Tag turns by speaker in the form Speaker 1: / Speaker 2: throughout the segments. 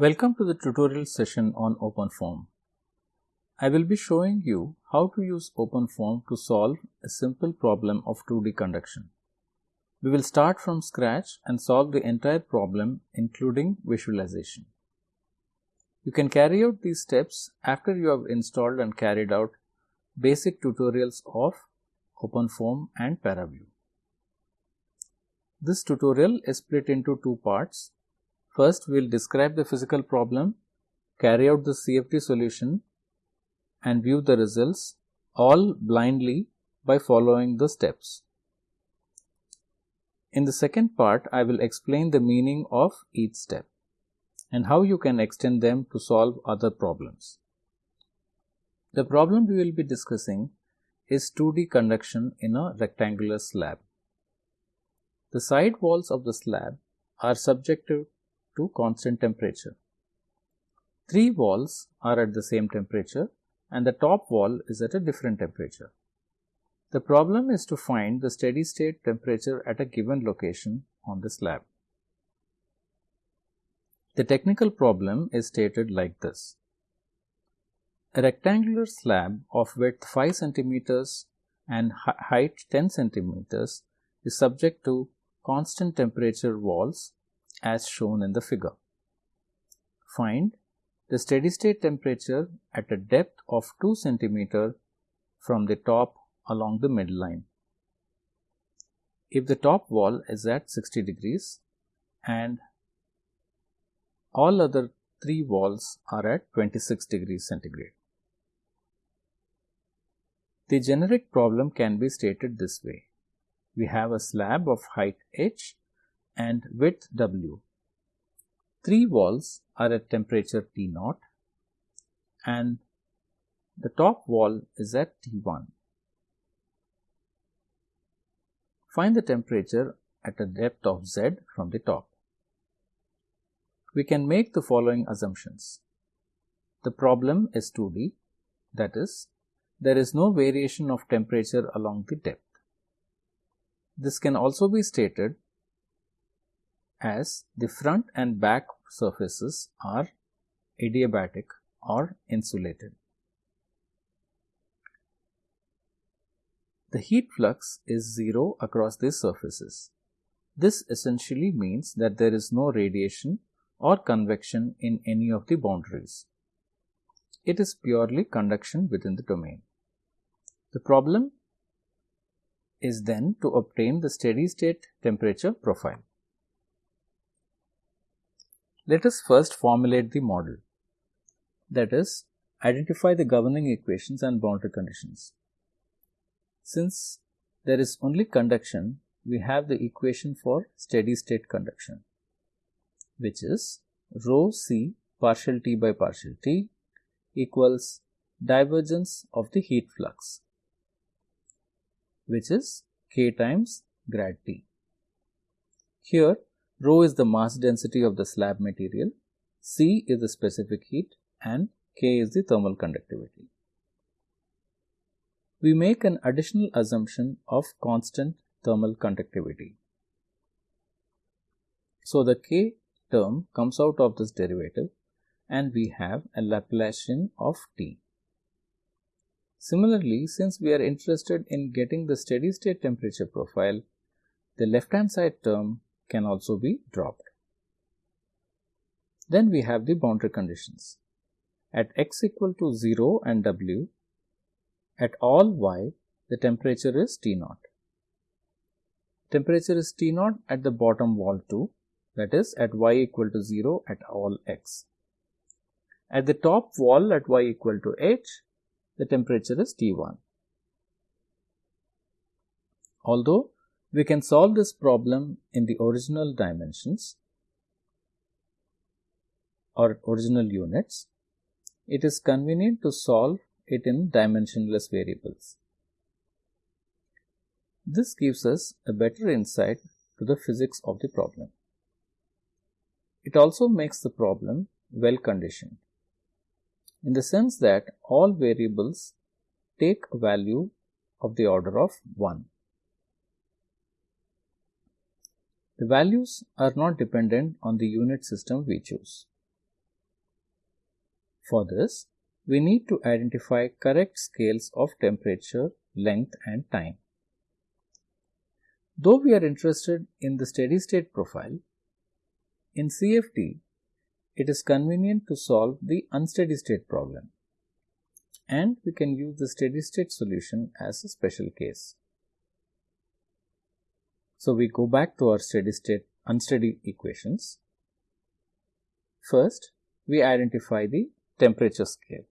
Speaker 1: Welcome to the tutorial session on OpenFOAM. I will be showing you how to use OpenFOAM to solve a simple problem of 2D conduction. We will start from scratch and solve the entire problem including visualization. You can carry out these steps after you have installed and carried out basic tutorials of OpenFOAM and ParaView. This tutorial is split into two parts. First, we will describe the physical problem, carry out the CFD solution and view the results all blindly by following the steps. In the second part, I will explain the meaning of each step and how you can extend them to solve other problems. The problem we will be discussing is 2D conduction in a rectangular slab. The side walls of the slab are subjected to constant temperature. Three walls are at the same temperature and the top wall is at a different temperature. The problem is to find the steady state temperature at a given location on the slab. The technical problem is stated like this. A rectangular slab of width 5 centimeters and height 10 centimeters is subject to constant temperature walls as shown in the figure. Find the steady state temperature at a depth of 2 centimeter from the top along the midline. If the top wall is at 60 degrees and all other three walls are at 26 degrees centigrade. The generic problem can be stated this way. We have a slab of height h and width w. Three walls are at temperature T0 and the top wall is at T1. Find the temperature at a depth of z from the top. We can make the following assumptions. The problem is 2D, that is, there is no variation of temperature along the depth. This can also be stated as the front and back surfaces are adiabatic or insulated. The heat flux is zero across these surfaces. This essentially means that there is no radiation or convection in any of the boundaries. It is purely conduction within the domain. The problem is then to obtain the steady state temperature profile. Let us first formulate the model. That is, identify the governing equations and boundary conditions. Since there is only conduction, we have the equation for steady state conduction, which is rho c partial T by partial T equals divergence of the heat flux, which is K times grad T. Here, Rho is the mass density of the slab material, C is the specific heat and K is the thermal conductivity. We make an additional assumption of constant thermal conductivity. So, the K term comes out of this derivative and we have a Laplacian of T. Similarly, since we are interested in getting the steady state temperature profile, the left hand side term can also be dropped. Then we have the boundary conditions. At x equal to 0 and w, at all y, the temperature is T0. Temperature is T0 at the bottom wall too, that is at y equal to 0 at all x. At the top wall at y equal to h, the temperature is T1. Although we can solve this problem in the original dimensions or original units. It is convenient to solve it in dimensionless variables. This gives us a better insight to the physics of the problem. It also makes the problem well conditioned in the sense that all variables take a value of the order of 1. The values are not dependent on the unit system we choose. For this, we need to identify correct scales of temperature, length and time. Though we are interested in the steady state profile, in CFD, it is convenient to solve the unsteady state problem and we can use the steady state solution as a special case. So we go back to our steady state unsteady equations. First, we identify the temperature scale.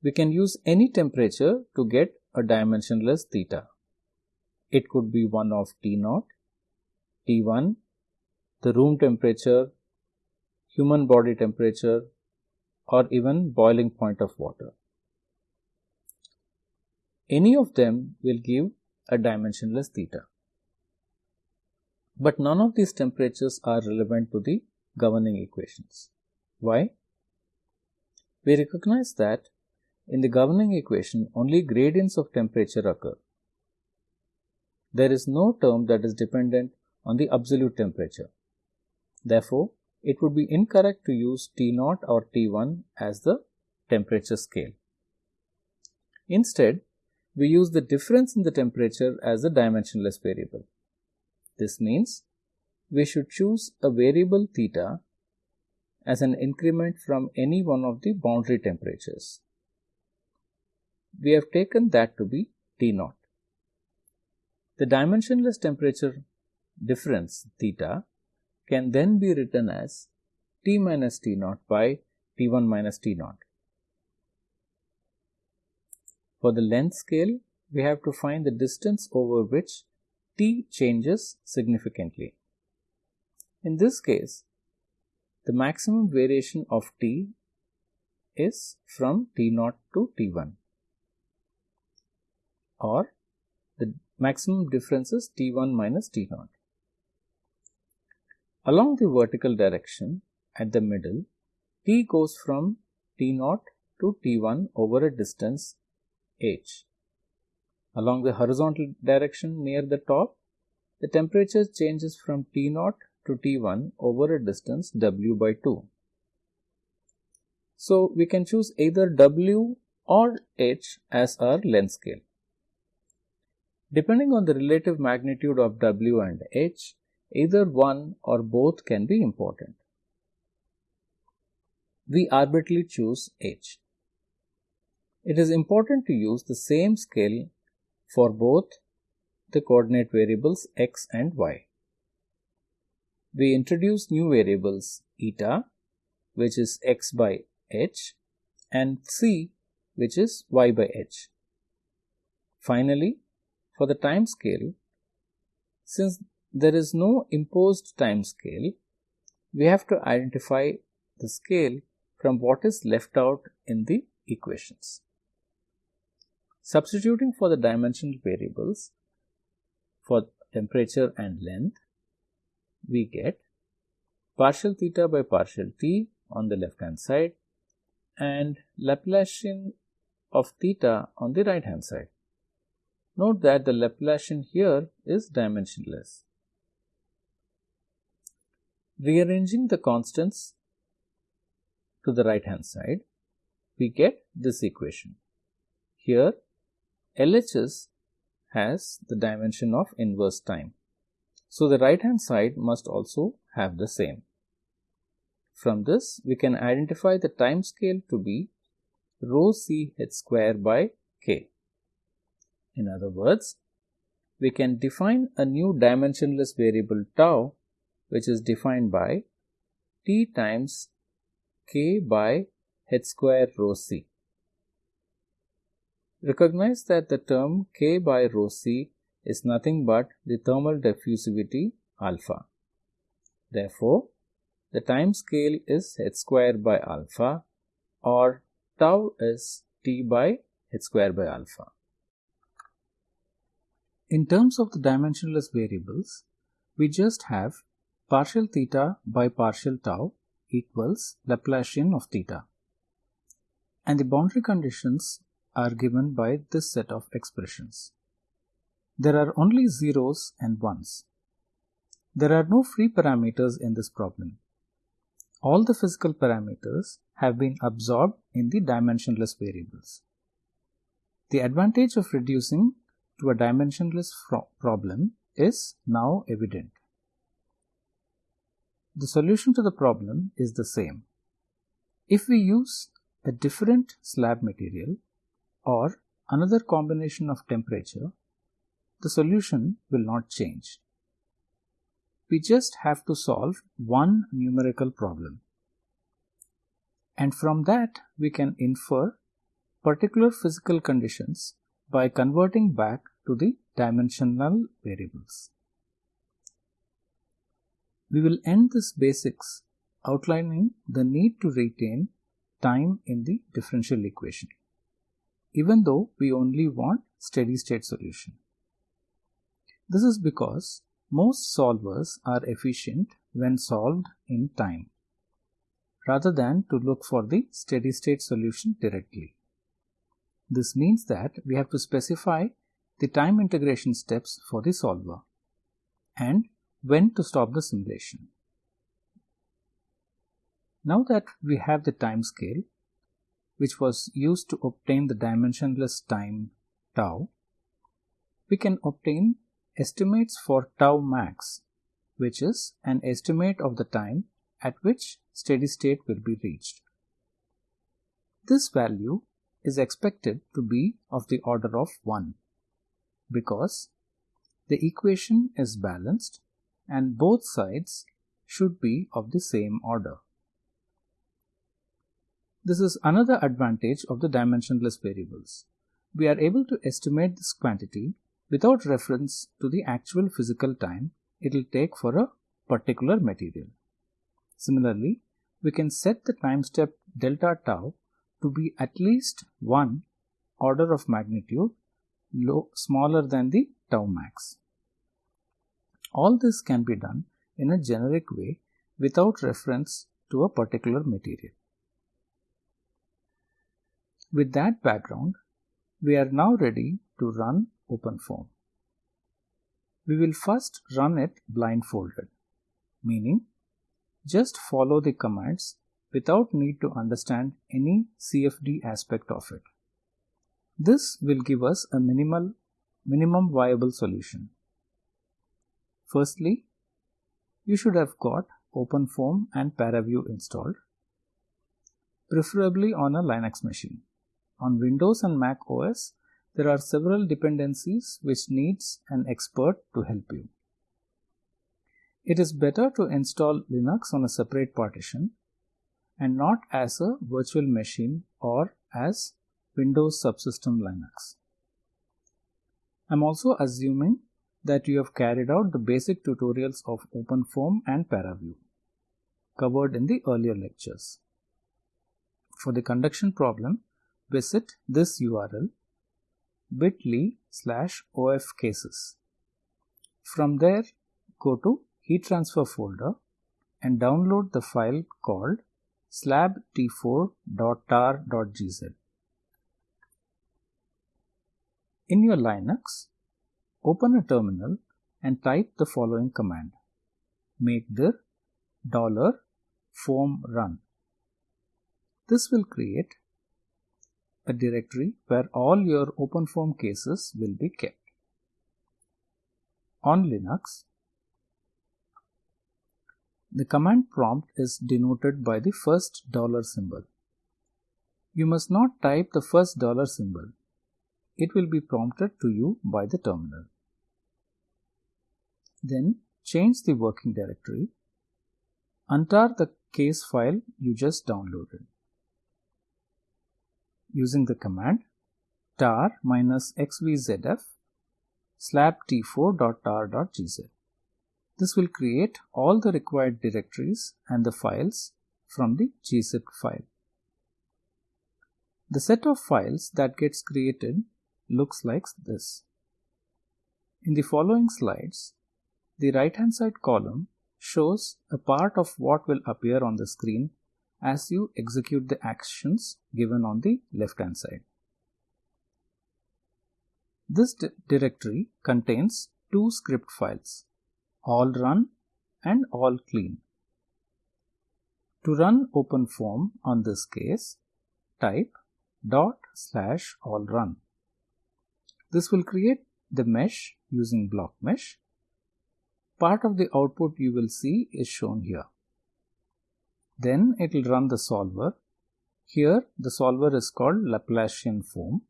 Speaker 1: We can use any temperature to get a dimensionless theta. It could be one of T naught, T1, the room temperature, human body temperature, or even boiling point of water. Any of them will give a dimensionless theta. But none of these temperatures are relevant to the governing equations. Why? We recognize that in the governing equation only gradients of temperature occur. There is no term that is dependent on the absolute temperature. Therefore, it would be incorrect to use T0 or T1 as the temperature scale. Instead, we use the difference in the temperature as a dimensionless variable. This means we should choose a variable theta as an increment from any one of the boundary temperatures. We have taken that to be T0. The dimensionless temperature difference theta can then be written as T minus T naught by T1 minus T naught. For the length scale, we have to find the distance over which T changes significantly. In this case, the maximum variation of T is from T naught to T1 or the maximum difference is T1 minus T naught. Along the vertical direction at the middle, T goes from T0 to T1 over a distance h. Along the horizontal direction near the top, the temperature changes from T0 to T1 over a distance W by 2. So, we can choose either W or H as our length scale. Depending on the relative magnitude of W and H, Either one or both can be important. We arbitrarily choose h. It is important to use the same scale for both the coordinate variables x and y. We introduce new variables eta which is x by h and c which is y by h. Finally, for the time scale, since there is no imposed time scale, we have to identify the scale from what is left out in the equations. Substituting for the dimensional variables for temperature and length, we get partial theta by partial t on the left hand side and Laplacian of theta on the right hand side. Note that the Laplacian here is dimensionless. Rearranging the constants to the right hand side, we get this equation. Here, LHS has the dimension of inverse time. So, the right hand side must also have the same. From this, we can identify the time scale to be rho c h square by k. In other words, we can define a new dimensionless variable tau which is defined by T times K by h square rho c. Recognize that the term K by rho c is nothing but the thermal diffusivity alpha. Therefore, the time scale is h square by alpha or tau is t by h square by alpha. In terms of the dimensionless variables, we just have partial theta by partial tau equals Laplacian of theta. And the boundary conditions are given by this set of expressions. There are only zeros and ones. There are no free parameters in this problem. all the physical parameters have been absorbed in the dimensionless variables. The advantage of reducing to a dimensionless problem is now evident. The solution to the problem is the same. If we use a different slab material or another combination of temperature, the solution will not change. We just have to solve one numerical problem. And from that, we can infer particular physical conditions by converting back to the dimensional variables. We will end this basics outlining the need to retain time in the differential equation, even though we only want steady state solution. This is because most solvers are efficient when solved in time, rather than to look for the steady state solution directly. This means that we have to specify the time integration steps for the solver and when to stop the simulation. Now that we have the time scale, which was used to obtain the dimensionless time tau, we can obtain estimates for tau max, which is an estimate of the time at which steady state will be reached. This value is expected to be of the order of 1 because the equation is balanced and both sides should be of the same order. This is another advantage of the dimensionless variables. We are able to estimate this quantity without reference to the actual physical time it will take for a particular material. Similarly, we can set the time step delta tau to be at least one order of magnitude low, smaller than the tau max. All this can be done in a generic way without reference to a particular material. With that background, we are now ready to run OpenFOAM. We will first run it blindfolded, meaning just follow the commands without need to understand any CFD aspect of it. This will give us a minimal minimum viable solution. Firstly, you should have got OpenFOAM and ParaView installed, preferably on a Linux machine. On Windows and Mac OS, there are several dependencies which needs an expert to help you. It is better to install Linux on a separate partition and not as a virtual machine or as Windows Subsystem Linux. I'm also assuming that you have carried out the basic tutorials of OpenFOAM and ParaView covered in the earlier lectures. For the conduction problem, visit this URL bit.ly slash ofcases. From there, go to heat transfer folder and download the file called slabt4.tar.gz. In your Linux, open a terminal and type the following command make dir dollar run. This will create a directory where all your OpenFOAM cases will be kept. On Linux, the command prompt is denoted by the first dollar symbol. You must not type the first dollar symbol. It will be prompted to you by the terminal. Then change the working directory. Untar the case file you just downloaded using the command tar minus xvzf slabt4.tar.gz. This will create all the required directories and the files from the gzip file. The set of files that gets created looks like this. In the following slides, the right hand side column shows a part of what will appear on the screen as you execute the actions given on the left hand side. This di directory contains two script files, all run and all clean. To run OpenFOAM on this case, type dot slash all run. This will create the mesh using blockMesh. Part of the output you will see is shown here. Then it will run the solver. Here the solver is called laplacianFoam.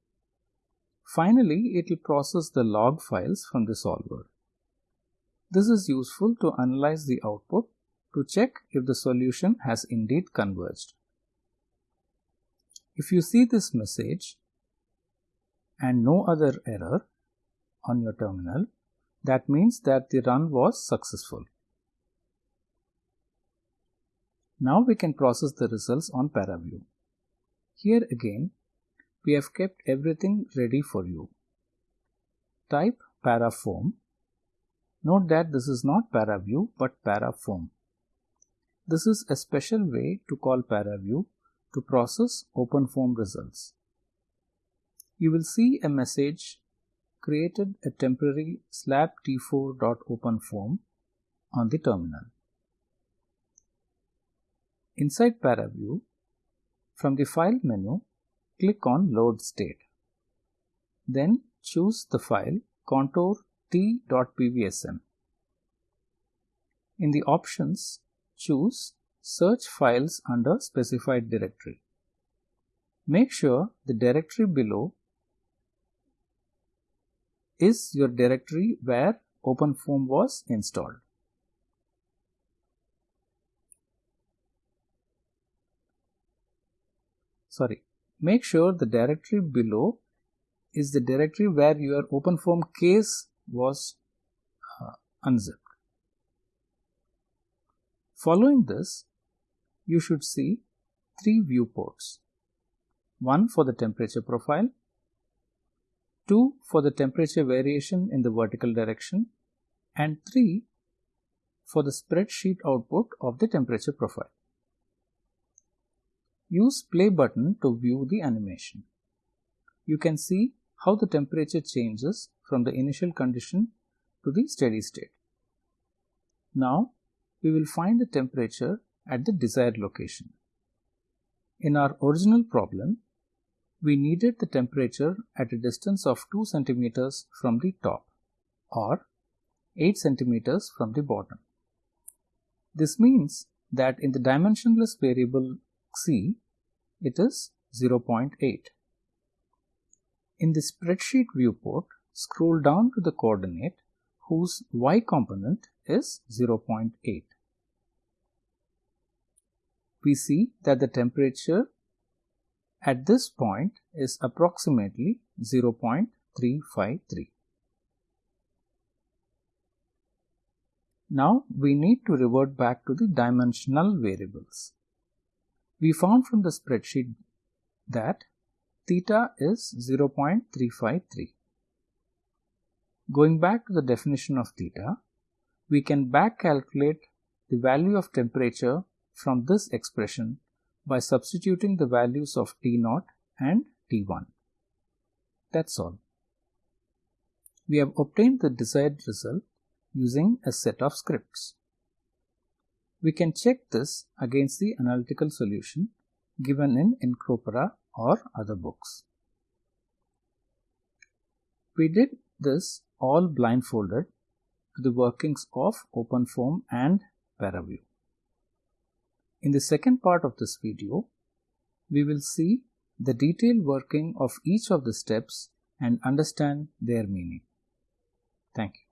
Speaker 1: Finally, it will process the log files from the solver. This is useful to analyze the output to check if the solution has indeed converged. If you see this message and no other error on your terminal, that means that the run was successful. Now we can process the results on ParaView. Here again, we have kept everything ready for you. Type paraFoam. Note that this is not ParaView but paraFoam. This is a special way to call ParaView to process OpenFOAM results. You will see a message created a temporary slab t4.openfoam on the terminal. Inside ParaView, from the File menu, click on Load State. Then choose the file contour t.pvsm. In the options, choose Search files under specified directory. Make sure the directory below is your directory where OpenFOAM was installed. Sorry, make sure the directory below is the directory where your OpenFOAM case was uh, unzipped. Following this, you should see three viewports. One for the temperature profile, two for the temperature variation in the vertical direction, and three for the spreadsheet output of the temperature profile. Use play button to view the animation. You can see how the temperature changes from the initial condition to the steady state. Now we will find the temperature at the desired location. In our original problem, we needed the temperature at a distance of 2 centimeters from the top or 8 centimeters from the bottom. This means that in the dimensionless variable c, it is 0.8. In the spreadsheet viewport, scroll down to the coordinate whose y component is 0.8 we see that the temperature at this point is approximately 0.353. Now we need to revert back to the dimensional variables. We found from the spreadsheet that theta is 0.353. Going back to the definition of theta, we can back calculate the value of temperature from this expression by substituting the values of T0 and T1. That's all. We have obtained the desired result using a set of scripts. We can check this against the analytical solution given in Incropera or other books. We did this all blindfolded to the workings of OpenFOAM and ParaView. In the second part of this video, we will see the detailed working of each of the steps and understand their meaning. Thank you.